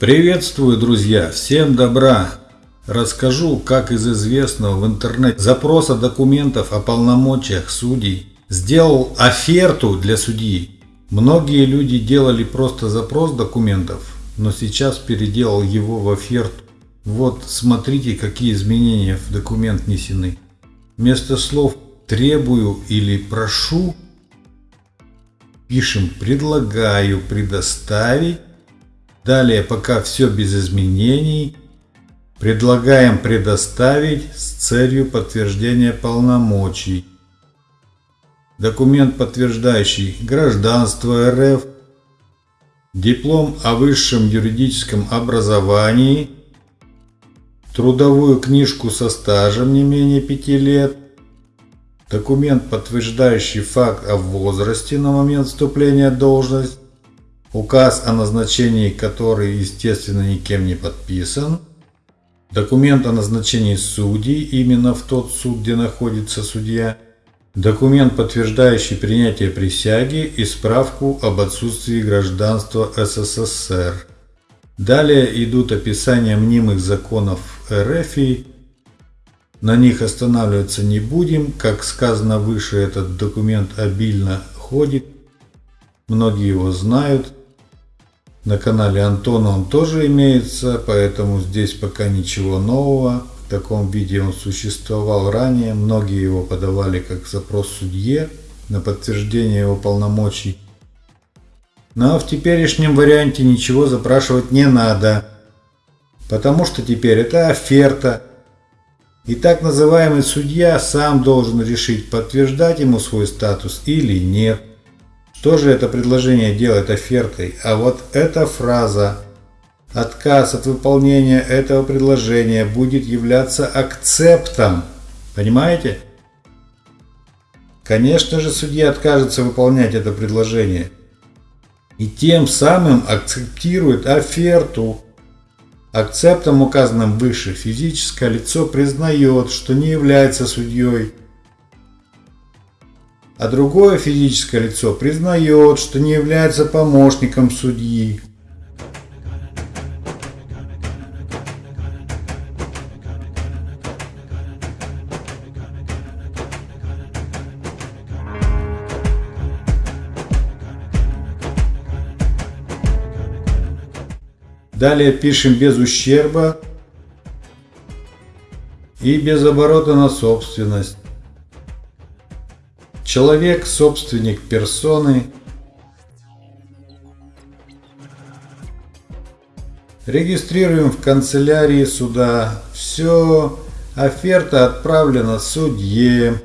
Приветствую, друзья! Всем добра! Расскажу, как из известного в интернете запроса документов о полномочиях судей сделал оферту для судьи. Многие люди делали просто запрос документов, но сейчас переделал его в оферту. Вот смотрите, какие изменения в документ внесены. Вместо слов «требую» или «прошу» пишем «предлагаю предоставить». Далее, пока все без изменений, предлагаем предоставить с целью подтверждения полномочий. Документ, подтверждающий гражданство РФ, диплом о высшем юридическом образовании, трудовую книжку со стажем не менее 5 лет, документ, подтверждающий факт о возрасте на момент вступления в должность, указ о назначении, который, естественно, никем не подписан, документ о назначении судей именно в тот суд, где находится судья, документ, подтверждающий принятие присяги и справку об отсутствии гражданства СССР. Далее идут описания мнимых законов РФ на них останавливаться не будем. Как сказано выше, этот документ обильно ходит. Многие его знают. На канале Антона он тоже имеется, поэтому здесь пока ничего нового. В таком виде он существовал ранее. Многие его подавали как запрос судье на подтверждение его полномочий. Но в теперешнем варианте ничего запрашивать не надо, потому что теперь это оферта, и так называемый судья сам должен решить, подтверждать ему свой статус или нет. Что же это предложение делает офертой? А вот эта фраза «Отказ от выполнения этого предложения будет являться акцептом». Понимаете? Конечно же, судья откажется выполнять это предложение. И тем самым акцептирует оферту. Акцептом, указанным выше, физическое лицо признает, что не является судьей, а другое физическое лицо признает, что не является помощником судьи. Далее пишем без ущерба и без оборота на собственность. Человек – собственник персоны. Регистрируем в канцелярии суда. Все. Оферта отправлена судье.